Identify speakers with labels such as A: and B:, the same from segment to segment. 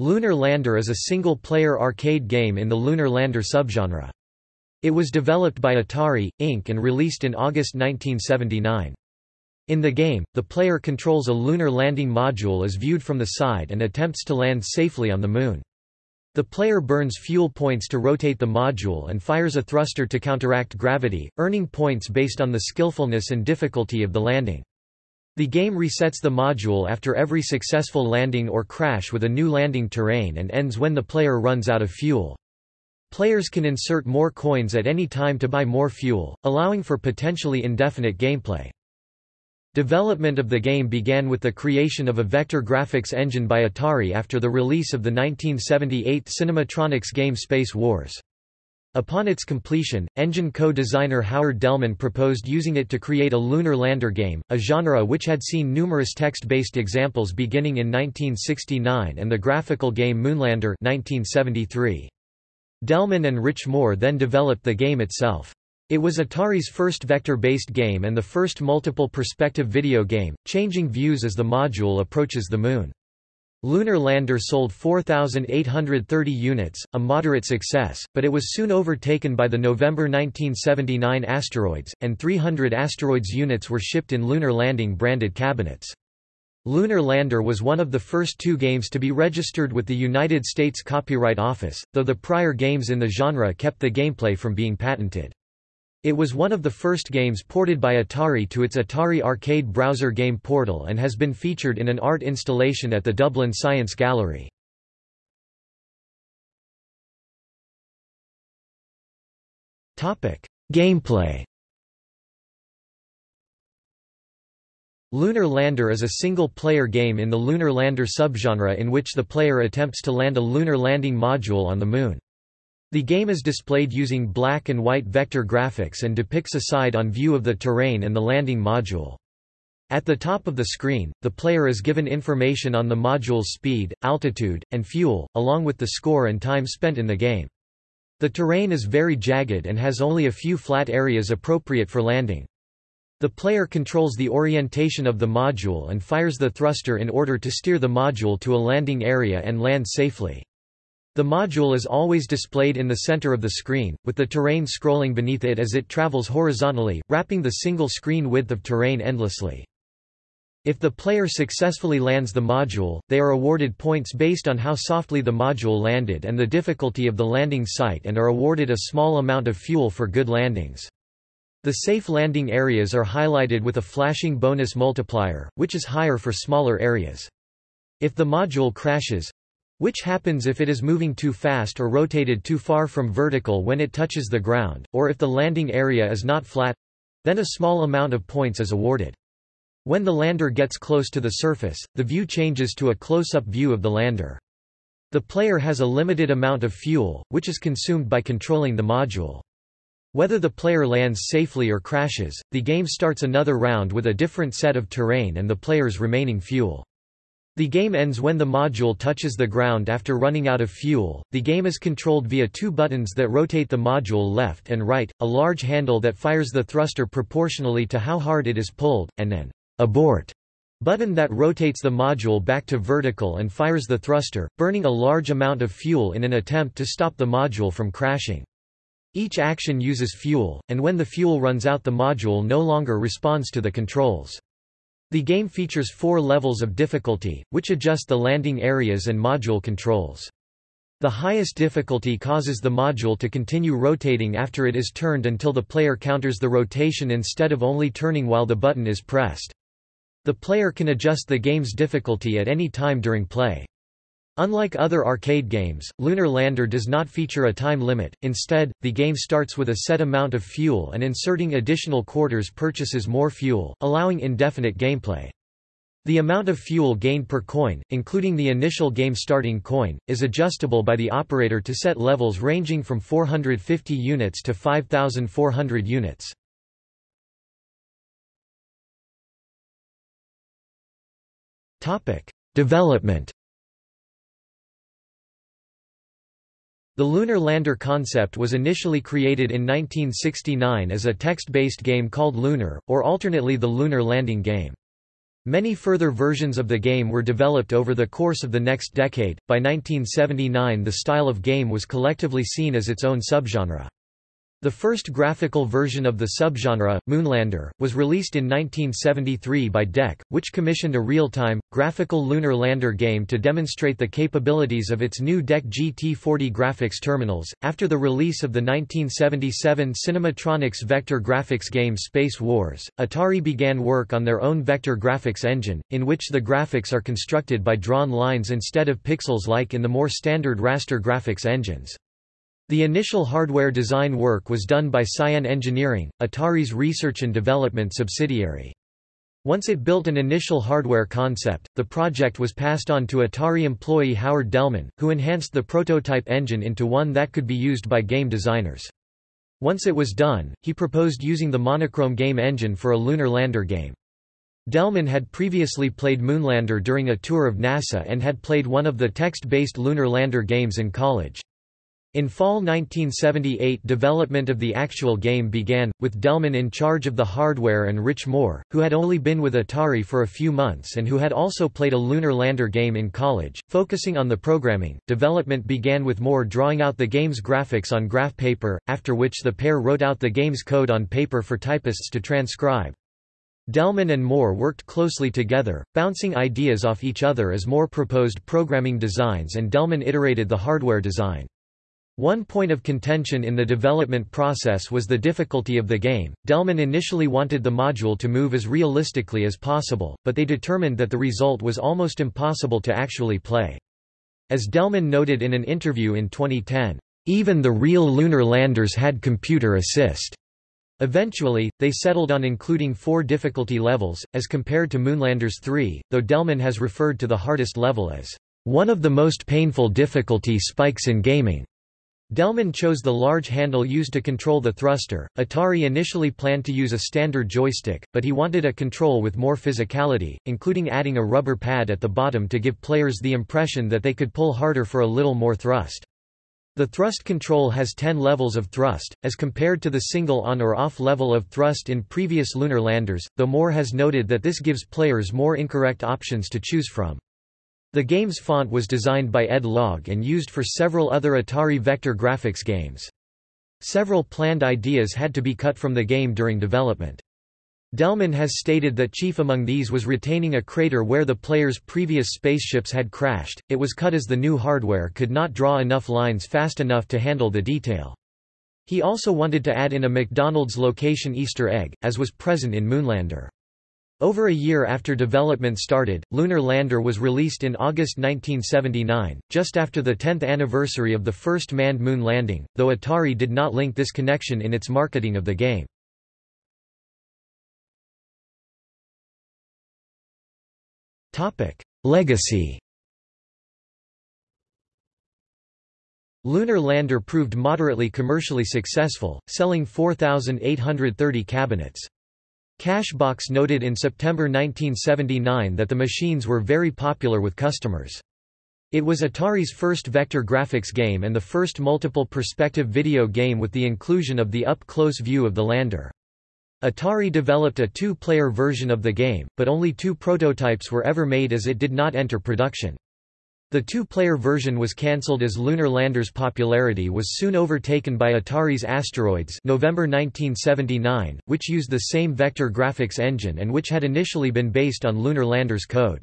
A: Lunar Lander is a single-player arcade game in the Lunar Lander subgenre. It was developed by Atari, Inc. and released in August 1979. In the game, the player controls a lunar landing module as viewed from the side and attempts to land safely on the Moon. The player burns fuel points to rotate the module and fires a thruster to counteract gravity, earning points based on the skillfulness and difficulty of the landing. The game resets the module after every successful landing or crash with a new landing terrain and ends when the player runs out of fuel. Players can insert more coins at any time to buy more fuel, allowing for potentially indefinite gameplay. Development of the game began with the creation of a vector graphics engine by Atari after the release of the 1978 Cinematronics game Space Wars. Upon its completion, engine co-designer Howard Delman proposed using it to create a lunar lander game, a genre which had seen numerous text-based examples beginning in 1969 and the graphical game Moonlander 1973. Delman and Rich Moore then developed the game itself. It was Atari's first vector-based game and the first multiple perspective video game, changing views as the module approaches the Moon. Lunar Lander sold 4,830 units, a moderate success, but it was soon overtaken by the November 1979 asteroids, and 300 asteroids units were shipped in Lunar Landing branded cabinets. Lunar Lander was one of the first two games to be registered with the United States Copyright Office, though the prior games in the genre kept the gameplay from being patented. It was one of the first games ported by Atari to its Atari Arcade browser game portal and has been featured in an art installation at the Dublin Science Gallery. Gameplay Lunar Lander is a single-player game in the Lunar Lander subgenre in which the player attempts to land a lunar landing module on the Moon. The game is displayed using black and white vector graphics and depicts a side-on view of the terrain and the landing module. At the top of the screen, the player is given information on the module's speed, altitude, and fuel, along with the score and time spent in the game. The terrain is very jagged and has only a few flat areas appropriate for landing. The player controls the orientation of the module and fires the thruster in order to steer the module to a landing area and land safely. The module is always displayed in the center of the screen, with the terrain scrolling beneath it as it travels horizontally, wrapping the single screen width of terrain endlessly. If the player successfully lands the module, they are awarded points based on how softly the module landed and the difficulty of the landing site and are awarded a small amount of fuel for good landings. The safe landing areas are highlighted with a flashing bonus multiplier, which is higher for smaller areas. If the module crashes, which happens if it is moving too fast or rotated too far from vertical when it touches the ground, or if the landing area is not flat—then a small amount of points is awarded. When the lander gets close to the surface, the view changes to a close-up view of the lander. The player has a limited amount of fuel, which is consumed by controlling the module. Whether the player lands safely or crashes, the game starts another round with a different set of terrain and the player's remaining fuel. The game ends when the module touches the ground after running out of fuel. The game is controlled via two buttons that rotate the module left and right, a large handle that fires the thruster proportionally to how hard it is pulled, and an abort button that rotates the module back to vertical and fires the thruster, burning a large amount of fuel in an attempt to stop the module from crashing. Each action uses fuel, and when the fuel runs out the module no longer responds to the controls. The game features four levels of difficulty, which adjust the landing areas and module controls. The highest difficulty causes the module to continue rotating after it is turned until the player counters the rotation instead of only turning while the button is pressed. The player can adjust the game's difficulty at any time during play. Unlike other arcade games, Lunar Lander does not feature a time limit, instead, the game starts with a set amount of fuel and inserting additional quarters purchases more fuel, allowing indefinite gameplay. The amount of fuel gained per coin, including the initial game starting coin, is adjustable by the operator to set levels ranging from 450 units to 5,400 units. Development The lunar lander concept was initially created in 1969 as a text-based game called Lunar, or alternately the Lunar Landing Game. Many further versions of the game were developed over the course of the next decade. By 1979, the style of game was collectively seen as its own subgenre. The first graphical version of the subgenre, Moonlander, was released in 1973 by DEC, which commissioned a real-time, graphical lunar lander game to demonstrate the capabilities of its new DEC GT40 graphics terminals. After the release of the 1977 Cinematronics vector graphics game Space Wars, Atari began work on their own vector graphics engine, in which the graphics are constructed by drawn lines instead of pixels like in the more standard raster graphics engines. The initial hardware design work was done by Cyan Engineering, Atari's research and development subsidiary. Once it built an initial hardware concept, the project was passed on to Atari employee Howard Delman, who enhanced the prototype engine into one that could be used by game designers. Once it was done, he proposed using the monochrome game engine for a lunar lander game. Delman had previously played Moonlander during a tour of NASA and had played one of the text-based lunar lander games in college. In fall 1978 development of the actual game began, with Delman in charge of the hardware and Rich Moore, who had only been with Atari for a few months and who had also played a lunar lander game in college, focusing on the programming. Development began with Moore drawing out the game's graphics on graph paper, after which the pair wrote out the game's code on paper for typists to transcribe. Delman and Moore worked closely together, bouncing ideas off each other as Moore proposed programming designs and Delman iterated the hardware design. One point of contention in the development process was the difficulty of the game. Delman initially wanted the module to move as realistically as possible, but they determined that the result was almost impossible to actually play. As Delman noted in an interview in 2010, even the real lunar landers had computer assist. Eventually, they settled on including four difficulty levels, as compared to Moonlanders 3, though Delman has referred to the hardest level as one of the most painful difficulty spikes in gaming. Delman chose the large handle used to control the thruster. Atari initially planned to use a standard joystick, but he wanted a control with more physicality, including adding a rubber pad at the bottom to give players the impression that they could pull harder for a little more thrust. The thrust control has 10 levels of thrust, as compared to the single on or off level of thrust in previous lunar landers, though Moore has noted that this gives players more incorrect options to choose from. The game's font was designed by Ed Logg and used for several other Atari vector graphics games. Several planned ideas had to be cut from the game during development. Delman has stated that chief among these was retaining a crater where the player's previous spaceships had crashed, it was cut as the new hardware could not draw enough lines fast enough to handle the detail. He also wanted to add in a McDonald's location Easter egg, as was present in Moonlander. Over a year after development started, Lunar Lander was released in August 1979, just after the 10th anniversary of the first manned moon landing, though Atari did not link this connection in its marketing of the game. Legacy Lunar Lander proved moderately commercially successful, selling 4,830 cabinets. Cashbox noted in September 1979 that the machines were very popular with customers. It was Atari's first vector graphics game and the first multiple perspective video game with the inclusion of the up-close view of the lander. Atari developed a two-player version of the game, but only two prototypes were ever made as it did not enter production. The two-player version was cancelled as Lunar Lander's popularity was soon overtaken by Atari's Asteroids November 1979, which used the same vector graphics engine and which had initially been based on Lunar Lander's code.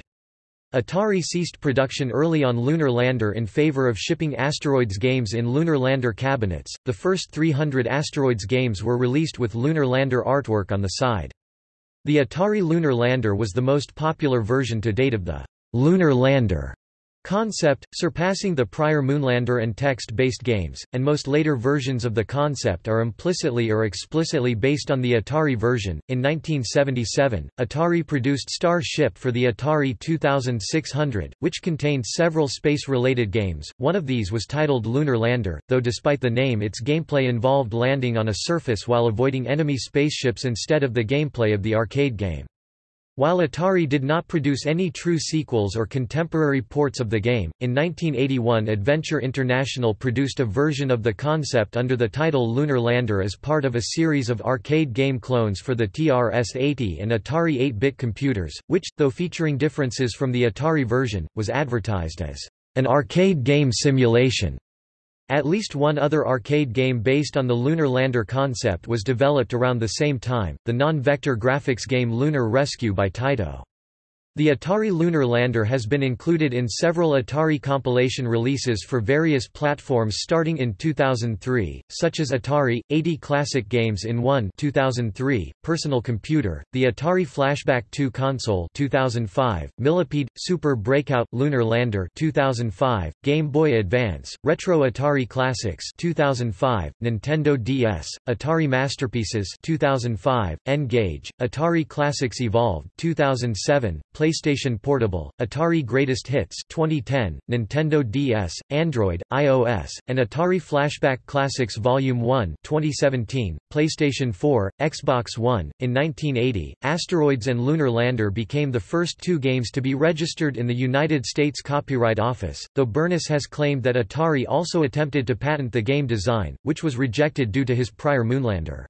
A: Atari ceased production early on Lunar Lander in favor of shipping Asteroids games in Lunar Lander cabinets. The first 300 Asteroids games were released with Lunar Lander artwork on the side. The Atari Lunar Lander was the most popular version to date of the Lunar Lander Concept, surpassing the prior Moonlander and text-based games, and most later versions of the concept are implicitly or explicitly based on the Atari version. In 1977, Atari produced Star Ship for the Atari 2600, which contained several space-related games. One of these was titled Lunar Lander, though despite the name its gameplay involved landing on a surface while avoiding enemy spaceships instead of the gameplay of the arcade game. While Atari did not produce any true sequels or contemporary ports of the game, in 1981 Adventure International produced a version of the concept under the title Lunar Lander as part of a series of arcade game clones for the TRS-80 and Atari 8-bit computers, which, though featuring differences from the Atari version, was advertised as an arcade game simulation. At least one other arcade game based on the lunar lander concept was developed around the same time, the non-vector graphics game Lunar Rescue by Taito. The Atari Lunar Lander has been included in several Atari compilation releases for various platforms starting in 2003, such as Atari 80 Classic Games in 1 2003, Personal Computer, the Atari Flashback 2 console 2005, Millipede Super Breakout Lunar Lander 2005, Game Boy Advance, Retro Atari Classics 2005, Nintendo DS, Atari Masterpieces 2005, N-Gage, Atari Classics Evolved 2007, PlayStation Portable, Atari Greatest Hits 2010, Nintendo DS, Android, iOS, and Atari Flashback Classics Volume 1 2017, PlayStation 4, Xbox One. In 1980, Asteroids and Lunar Lander became the first two games to be registered in the United States Copyright Office, though Burness has claimed that Atari also attempted to patent the game design, which was rejected due to his prior Moonlander.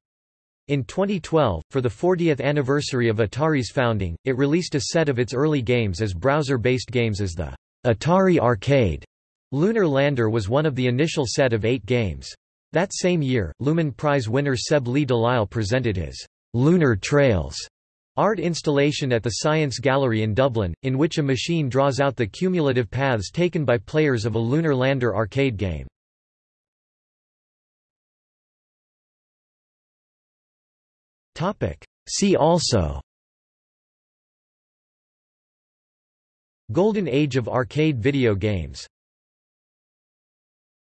A: In 2012, for the 40th anniversary of Atari's founding, it released a set of its early games as browser-based games as the Atari Arcade. Lunar Lander was one of the initial set of eight games. That same year, Lumen Prize winner Seb Lee Delisle presented his Lunar Trails art installation at the Science Gallery in Dublin, in which a machine draws out the cumulative paths taken by players of a Lunar Lander arcade game. See also. Golden Age of arcade video games